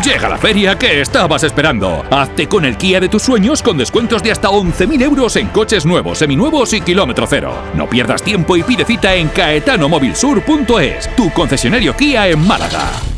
Llega la feria que estabas esperando. Hazte con el Kia de tus sueños con descuentos de hasta 11.000 euros en coches nuevos, seminuevos y kilómetro cero. No pierdas tiempo y pide cita en caetanomobilsur.es, tu concesionario Kia en Málaga.